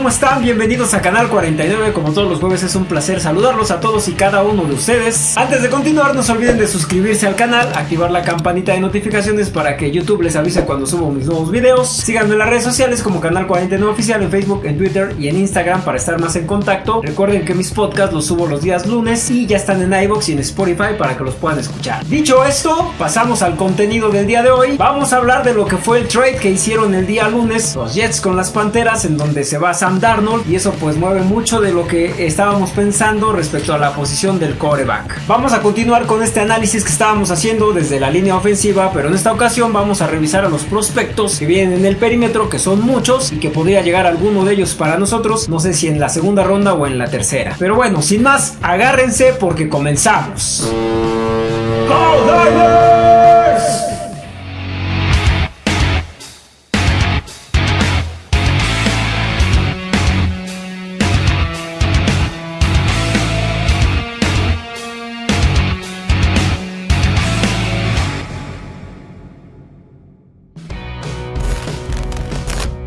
¿cómo están? Bienvenidos a Canal 49. Como todos los jueves es un placer saludarlos a todos y cada uno de ustedes. Antes de continuar, no se olviden de suscribirse al canal, activar la campanita de notificaciones para que YouTube les avise cuando subo mis nuevos videos. Síganme en las redes sociales como Canal 49 Oficial en Facebook, en Twitter y en Instagram para estar más en contacto. Recuerden que mis podcasts los subo los días lunes y ya están en iBox y en Spotify para que los puedan escuchar. Dicho esto, pasamos al contenido del día de hoy. Vamos a hablar de lo que fue el trade que hicieron el día lunes los Jets con las Panteras en donde se va Sam Darnold y eso pues mueve mucho de lo que estábamos pensando respecto a la posición del coreback. Vamos a continuar con este análisis que estábamos haciendo desde la línea ofensiva, pero en esta ocasión vamos a revisar a los prospectos que vienen en el perímetro, que son muchos y que podría llegar alguno de ellos para nosotros, no sé si en la segunda ronda o en la tercera. Pero bueno, sin más, agárrense porque comenzamos.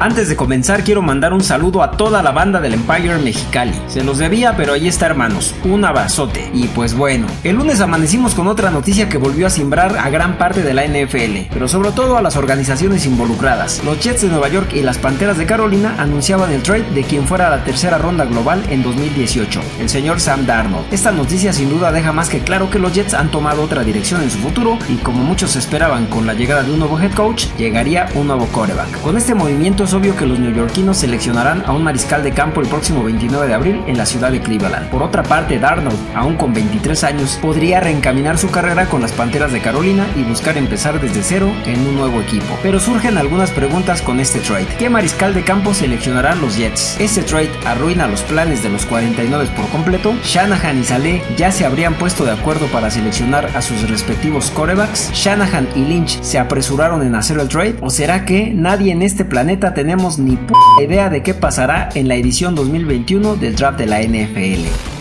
Antes de comenzar quiero mandar un saludo a toda la banda del Empire Mexicali. Se los debía, pero ahí está hermanos, un abrazote. Y pues bueno, el lunes amanecimos con otra noticia que volvió a simbrar a gran parte de la NFL, pero sobre todo a las organizaciones involucradas. Los Jets de Nueva York y las Panteras de Carolina anunciaban el trade de quien fuera la tercera ronda global en 2018, el señor Sam Darnold. Esta noticia sin duda deja más que claro que los Jets han tomado otra dirección en su futuro y como muchos esperaban con la llegada de un nuevo head coach, llegaría un nuevo coreback. Con este movimiento obvio que los neoyorquinos seleccionarán a un mariscal de campo el próximo 29 de abril en la ciudad de Cleveland. Por otra parte, Darnold, aún con 23 años, podría reencaminar su carrera con las Panteras de Carolina y buscar empezar desde cero en un nuevo equipo. Pero surgen algunas preguntas con este trade. ¿Qué mariscal de campo seleccionarán los Jets? ¿Este trade arruina los planes de los 49 por completo? ¿Shanahan y Saleh ya se habrían puesto de acuerdo para seleccionar a sus respectivos corebacks? ¿Shanahan y Lynch se apresuraron en hacer el trade? ¿O será que nadie en este planeta tenemos ni p idea de qué pasará en la edición 2021 del draft de la NFL.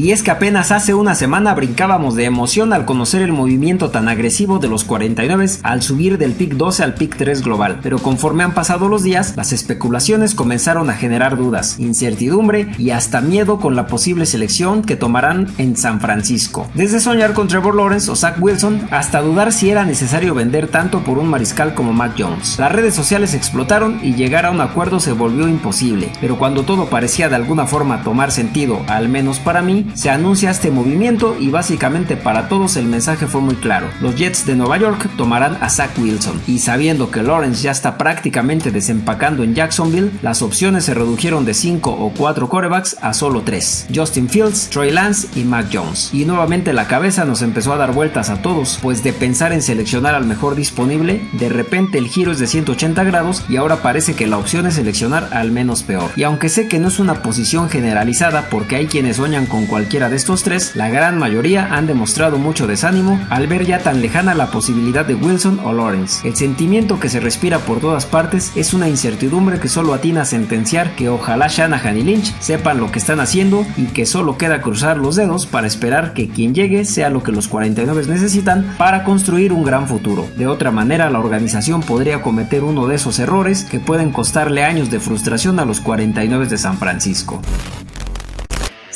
Y es que apenas hace una semana brincábamos de emoción al conocer el movimiento tan agresivo de los 49 al subir del pick 12 al pick 3 global, pero conforme han pasado los días, las especulaciones comenzaron a generar dudas, incertidumbre y hasta miedo con la posible selección que tomarán en San Francisco. Desde soñar con Trevor Lawrence o Zach Wilson hasta dudar si era necesario vender tanto por un mariscal como Mac Jones. Las redes sociales explotaron y llegar a un acuerdo se volvió imposible, pero cuando todo parecía de alguna forma tomar sentido, al menos para mí, se anuncia este movimiento y básicamente para todos el mensaje fue muy claro. Los Jets de Nueva York tomarán a Zach Wilson y sabiendo que Lawrence ya está prácticamente desempacando en Jacksonville, las opciones se redujeron de 5 o 4 corebacks a solo 3. Justin Fields, Troy Lance y Mac Jones. Y nuevamente la cabeza nos empezó a dar vueltas a todos, pues de pensar en seleccionar al mejor disponible, de repente el giro es de 180 grados y ahora parece que la opción es seleccionar al menos peor. Y aunque sé que no es una posición generalizada porque hay quienes sueñan con cualquiera de estos tres, la gran mayoría han demostrado mucho desánimo al ver ya tan lejana la posibilidad de Wilson o Lawrence. El sentimiento que se respira por todas partes es una incertidumbre que solo atina a sentenciar que ojalá Shanahan y Lynch sepan lo que están haciendo y que solo queda cruzar los dedos para esperar que quien llegue sea lo que los 49 necesitan para construir un gran futuro. De otra manera, la organización podría cometer uno de esos errores que pueden costarle años de frustración a los 49 de San Francisco.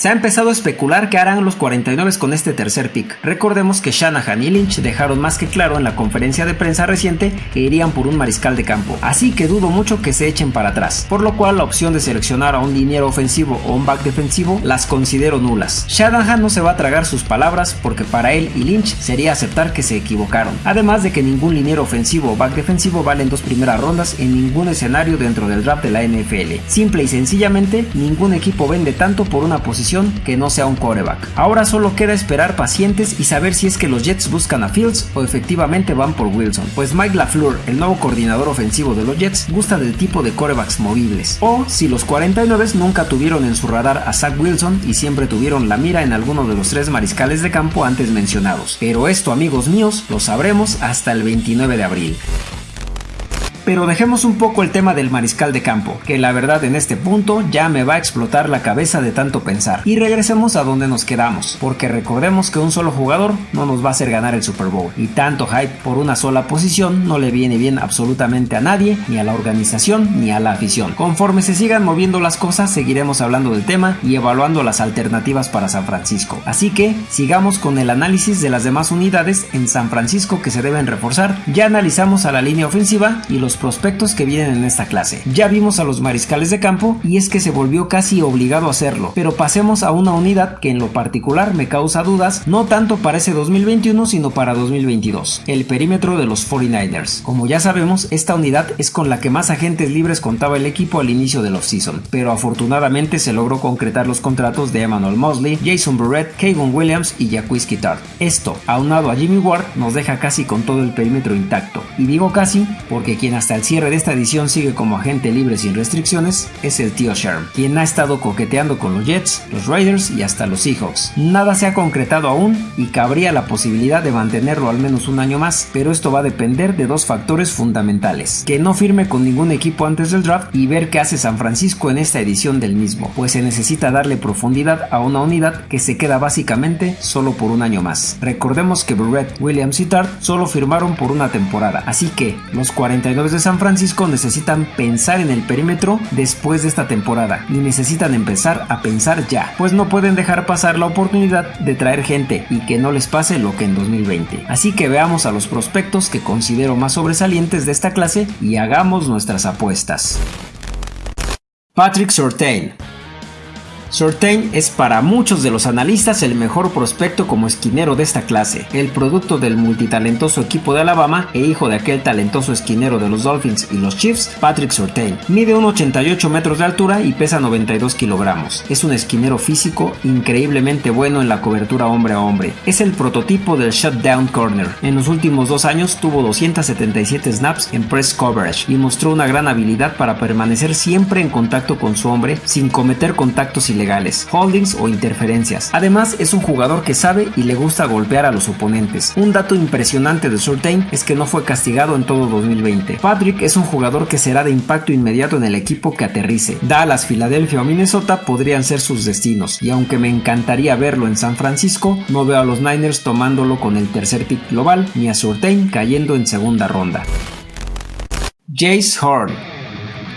Se ha empezado a especular qué harán los 49 con este tercer pick. Recordemos que Shanahan y Lynch dejaron más que claro en la conferencia de prensa reciente que irían por un mariscal de campo, así que dudo mucho que se echen para atrás, por lo cual la opción de seleccionar a un liniero ofensivo o un back defensivo las considero nulas. Shanahan no se va a tragar sus palabras porque para él y Lynch sería aceptar que se equivocaron, además de que ningún liniero ofensivo o back defensivo vale en dos primeras rondas en ningún escenario dentro del draft de la NFL. Simple y sencillamente, ningún equipo vende tanto por una posición que no sea un coreback. Ahora solo queda esperar pacientes y saber si es que los Jets buscan a Fields o efectivamente van por Wilson, pues Mike LaFleur, el nuevo coordinador ofensivo de los Jets, gusta del tipo de corebacks movibles. O si los 49 nunca tuvieron en su radar a Zach Wilson y siempre tuvieron la mira en alguno de los tres mariscales de campo antes mencionados. Pero esto amigos míos lo sabremos hasta el 29 de abril. Pero dejemos un poco el tema del mariscal de campo, que la verdad en este punto ya me va a explotar la cabeza de tanto pensar. Y regresemos a donde nos quedamos, porque recordemos que un solo jugador no nos va a hacer ganar el Super Bowl. Y tanto hype por una sola posición no le viene bien absolutamente a nadie, ni a la organización, ni a la afición. Conforme se sigan moviendo las cosas, seguiremos hablando del tema y evaluando las alternativas para San Francisco. Así que sigamos con el análisis de las demás unidades en San Francisco que se deben reforzar. Ya analizamos a la línea ofensiva y los prospectos que vienen en esta clase. Ya vimos a los mariscales de campo y es que se volvió casi obligado a hacerlo. Pero pasemos a una unidad que en lo particular me causa dudas, no tanto para ese 2021 sino para 2022. El perímetro de los 49ers. Como ya sabemos, esta unidad es con la que más agentes libres contaba el equipo al inicio del offseason, pero afortunadamente se logró concretar los contratos de Emmanuel Mosley, Jason Burrett, Kevin Williams y Jacquizky Kittard. Esto, aunado a Jimmy Ward, nos deja casi con todo el perímetro intacto. Y digo casi porque quien hasta el cierre de esta edición sigue como agente libre sin restricciones es el tío Sherm, quien ha estado coqueteando con los Jets, los Raiders y hasta los Seahawks. Nada se ha concretado aún y cabría la posibilidad de mantenerlo al menos un año más, pero esto va a depender de dos factores fundamentales. Que no firme con ningún equipo antes del draft y ver qué hace San Francisco en esta edición del mismo, pues se necesita darle profundidad a una unidad que se queda básicamente solo por un año más. Recordemos que Brett, Williams y Tart solo firmaron por una temporada, así que los 49 de San Francisco necesitan pensar en el perímetro después de esta temporada y necesitan empezar a pensar ya, pues no pueden dejar pasar la oportunidad de traer gente y que no les pase lo que en 2020. Así que veamos a los prospectos que considero más sobresalientes de esta clase y hagamos nuestras apuestas. Patrick Surtain Surtain es para muchos de los analistas el mejor prospecto como esquinero de esta clase, el producto del multitalentoso equipo de Alabama e hijo de aquel talentoso esquinero de los Dolphins y los Chiefs, Patrick Surtain. Mide 1,88 metros de altura y pesa 92 kilogramos. Es un esquinero físico increíblemente bueno en la cobertura hombre a hombre. Es el prototipo del shutdown corner. En los últimos dos años tuvo 277 snaps en press coverage y mostró una gran habilidad para permanecer siempre en contacto con su hombre sin cometer contactos ilegales holdings o interferencias. Además, es un jugador que sabe y le gusta golpear a los oponentes. Un dato impresionante de Surtain es que no fue castigado en todo 2020. Patrick es un jugador que será de impacto inmediato en el equipo que aterrice. Dallas, Filadelfia o Minnesota podrían ser sus destinos, y aunque me encantaría verlo en San Francisco, no veo a los Niners tomándolo con el tercer pick global ni a Surtain cayendo en segunda ronda. Jace Horn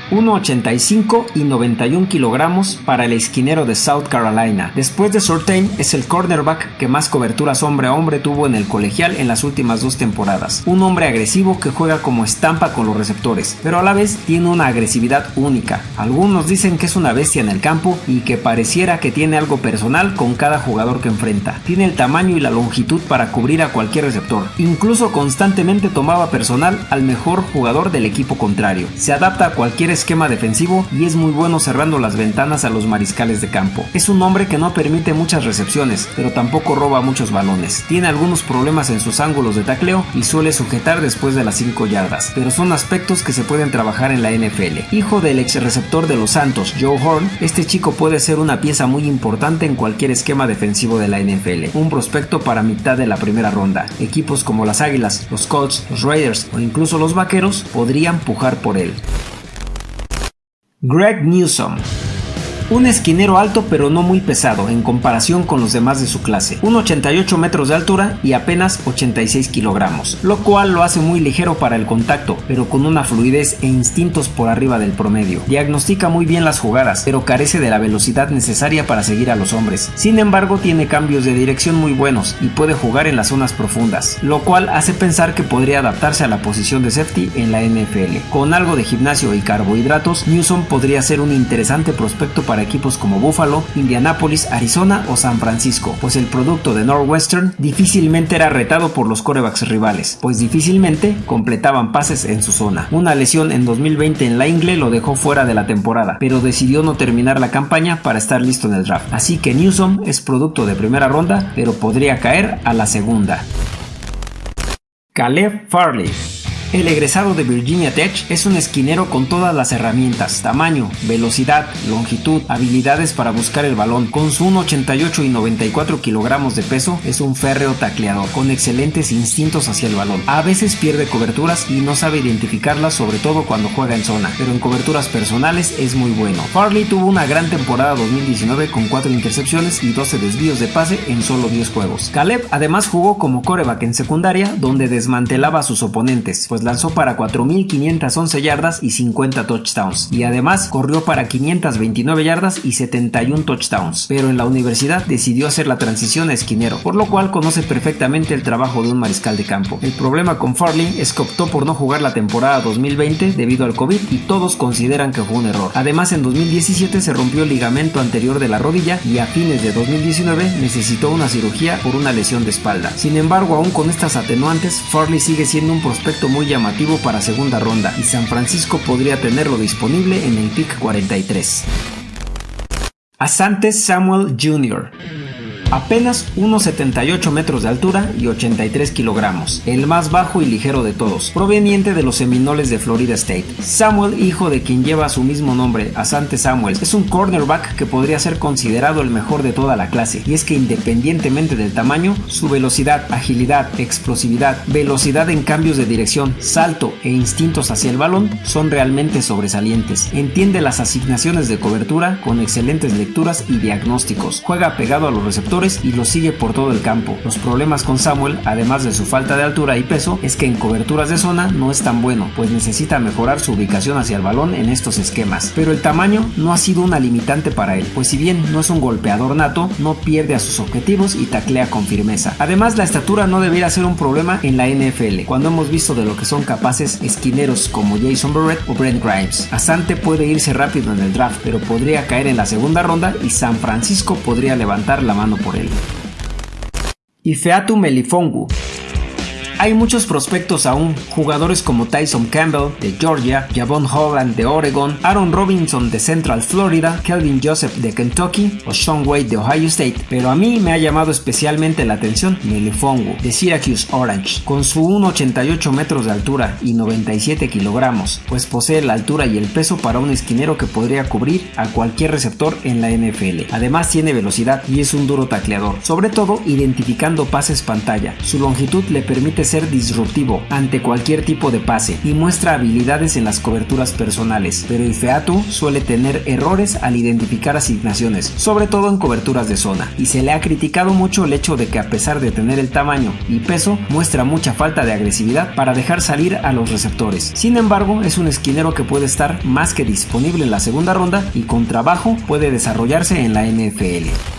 1,85 y 91 kilogramos para el esquinero de South Carolina. Después de Surtain es el cornerback que más coberturas hombre a hombre tuvo en el colegial en las últimas dos temporadas. Un hombre agresivo que juega como estampa con los receptores, pero a la vez tiene una agresividad única. Algunos dicen que es una bestia en el campo y que pareciera que tiene algo personal con cada jugador que enfrenta. Tiene el tamaño y la longitud para cubrir a cualquier receptor. Incluso constantemente tomaba personal al mejor jugador del equipo contrario. Se adapta a cualquier esquema defensivo y es muy bueno cerrando las ventanas a los mariscales de campo. Es un hombre que no permite muchas recepciones, pero tampoco roba muchos balones. Tiene algunos problemas en sus ángulos de tacleo y suele sujetar después de las 5 yardas, pero son aspectos que se pueden trabajar en la NFL. Hijo del ex receptor de los Santos, Joe Horn, este chico puede ser una pieza muy importante en cualquier esquema defensivo de la NFL. Un prospecto para mitad de la primera ronda. Equipos como las Águilas, los Colts, los Raiders o incluso los Vaqueros podrían pujar por él. Greg Newsom un esquinero alto pero no muy pesado en comparación con los demás de su clase, 1,88 metros de altura y apenas 86 kilogramos, lo cual lo hace muy ligero para el contacto, pero con una fluidez e instintos por arriba del promedio. Diagnostica muy bien las jugadas, pero carece de la velocidad necesaria para seguir a los hombres. Sin embargo, tiene cambios de dirección muy buenos y puede jugar en las zonas profundas, lo cual hace pensar que podría adaptarse a la posición de safety en la NFL. Con algo de gimnasio y carbohidratos, Newsom podría ser un interesante prospecto para equipos como Buffalo, Indianapolis, Arizona o San Francisco, pues el producto de Northwestern difícilmente era retado por los corebacks rivales, pues difícilmente completaban pases en su zona. Una lesión en 2020 en la ingle lo dejó fuera de la temporada, pero decidió no terminar la campaña para estar listo en el draft. Así que Newsom es producto de primera ronda, pero podría caer a la segunda. Caleb Farley El egresado de Virginia Tech es un esquinero con todas las herramientas, tamaño, velocidad, longitud, habilidades para buscar el balón. Con su 1,88 y 94 kilogramos de peso es un férreo tacleador, con excelentes instintos hacia el balón. A veces pierde coberturas y no sabe identificarlas sobre todo cuando juega en zona, pero en coberturas personales es muy bueno. Farley tuvo una gran temporada 2019 con 4 intercepciones y 12 desvíos de pase en solo 10 juegos. Caleb además jugó como coreback en secundaria donde desmantelaba a sus oponentes, pues lanzó para 4.511 yardas y 50 touchdowns, y además corrió para 529 yardas y 71 touchdowns, pero en la universidad decidió hacer la transición a esquinero, por lo cual conoce perfectamente el trabajo de un mariscal de campo. El problema con Farley es que optó por no jugar la temporada 2020 debido al COVID y todos consideran que fue un error. Además en 2017 se rompió el ligamento anterior de la rodilla y a fines de 2019 necesitó una cirugía por una lesión de espalda. Sin embargo, aún con estas atenuantes, Farley sigue siendo un prospecto muy llamativo para segunda ronda y San Francisco podría tenerlo disponible en el pick 43. Asante Samuel Jr. Apenas 1,78 metros de altura y 83 kilogramos, el más bajo y ligero de todos, proveniente de los Seminoles de Florida State. Samuel, hijo de quien lleva su mismo nombre, Asante Samuel, es un cornerback que podría ser considerado el mejor de toda la clase, y es que independientemente del tamaño, su velocidad, agilidad, explosividad, velocidad en cambios de dirección, salto e instintos hacia el balón son realmente sobresalientes. Entiende las asignaciones de cobertura con excelentes lecturas y diagnósticos, juega pegado a los receptores y lo sigue por todo el campo. Los problemas con Samuel, además de su falta de altura y peso, es que en coberturas de zona no es tan bueno, pues necesita mejorar su ubicación hacia el balón en estos esquemas. Pero el tamaño no ha sido una limitante para él, pues si bien no es un golpeador nato, no pierde a sus objetivos y taclea con firmeza. Además, la estatura no debería ser un problema en la NFL, cuando hemos visto de lo que son capaces esquineros como Jason Barrett o Brent Grimes. Asante puede irse rápido en el draft, pero podría caer en la segunda ronda y San Francisco podría levantar la mano por él. Ifeatu Melifongu hay muchos prospectos aún, jugadores como Tyson Campbell de Georgia, Javon Holland de Oregon, Aaron Robinson de Central Florida, Kelvin Joseph de Kentucky o Sean Wade de Ohio State, pero a mí me ha llamado especialmente la atención Melifongu de Syracuse Orange, con su 1,88 metros de altura y 97 kilogramos, pues posee la altura y el peso para un esquinero que podría cubrir a cualquier receptor en la NFL. Además tiene velocidad y es un duro tacleador, sobre todo identificando pases pantalla. Su longitud le permite ser disruptivo ante cualquier tipo de pase y muestra habilidades en las coberturas personales, pero el Featu suele tener errores al identificar asignaciones, sobre todo en coberturas de zona, y se le ha criticado mucho el hecho de que a pesar de tener el tamaño y peso, muestra mucha falta de agresividad para dejar salir a los receptores. Sin embargo, es un esquinero que puede estar más que disponible en la segunda ronda y con trabajo puede desarrollarse en la NFL.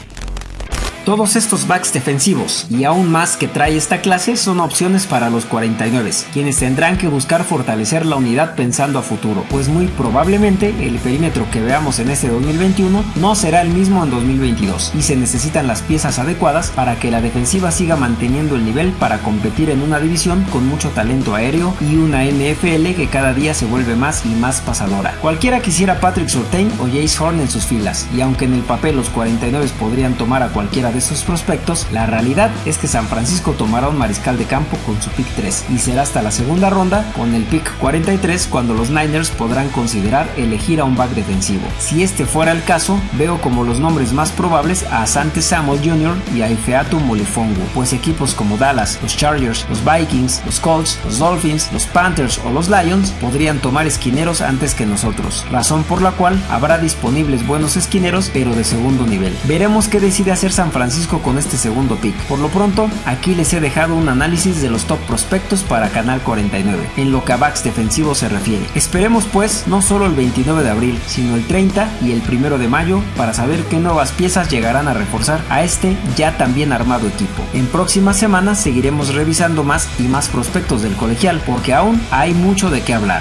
Todos estos backs defensivos y aún más que trae esta clase son opciones para los 49, quienes tendrán que buscar fortalecer la unidad pensando a futuro, pues muy probablemente el perímetro que veamos en este 2021 no será el mismo en 2022 y se necesitan las piezas adecuadas para que la defensiva siga manteniendo el nivel para competir en una división con mucho talento aéreo y una NFL que cada día se vuelve más y más pasadora. Cualquiera quisiera Patrick Surtain o Jace Horn en sus filas, y aunque en el papel los 49 podrían tomar a cualquiera de sus prospectos, la realidad es que San Francisco tomará un mariscal de campo con su pick 3 y será hasta la segunda ronda con el pick 43 cuando los Niners podrán considerar elegir a un back defensivo. Si este fuera el caso, veo como los nombres más probables a Asante Samuel Jr. y a Ifeatu Molifongu, pues equipos como Dallas, los Chargers, los Vikings, los Colts, los Dolphins, los Panthers o los Lions podrían tomar esquineros antes que nosotros, razón por la cual habrá disponibles buenos esquineros pero de segundo nivel. Veremos qué decide hacer San Francisco Francisco con este segundo pick. Por lo pronto, aquí les he dejado un análisis de los top prospectos para Canal 49, en lo que a backs defensivos se refiere. Esperemos pues no solo el 29 de abril, sino el 30 y el 1 de mayo para saber qué nuevas piezas llegarán a reforzar a este ya también armado equipo. En próximas semanas seguiremos revisando más y más prospectos del colegial porque aún hay mucho de qué hablar.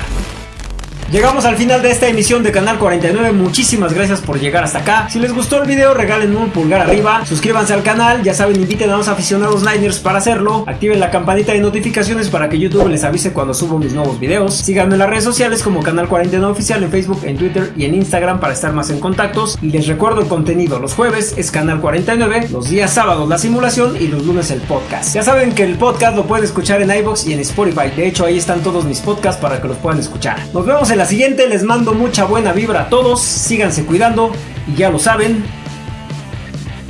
Llegamos al final de esta emisión de Canal 49. Muchísimas gracias por llegar hasta acá. Si les gustó el video, regalen un pulgar arriba. Suscríbanse al canal. Ya saben, inviten a los aficionados Niners para hacerlo. Activen la campanita de notificaciones para que YouTube les avise cuando subo mis nuevos videos. Síganme en las redes sociales como Canal 49 Oficial en Facebook, en Twitter y en Instagram para estar más en contactos. Y les recuerdo el contenido. Los jueves es Canal 49, los días sábados la simulación y los lunes el podcast. Ya saben que el podcast lo pueden escuchar en iBox y en Spotify. De hecho, ahí están todos mis podcasts para que los puedan escuchar. Nos vemos en la siguiente. Les mando mucha buena vibra a todos. Síganse cuidando y ya lo saben.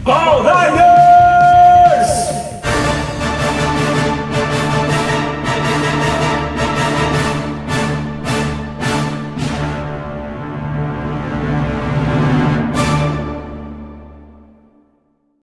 ¡Oh,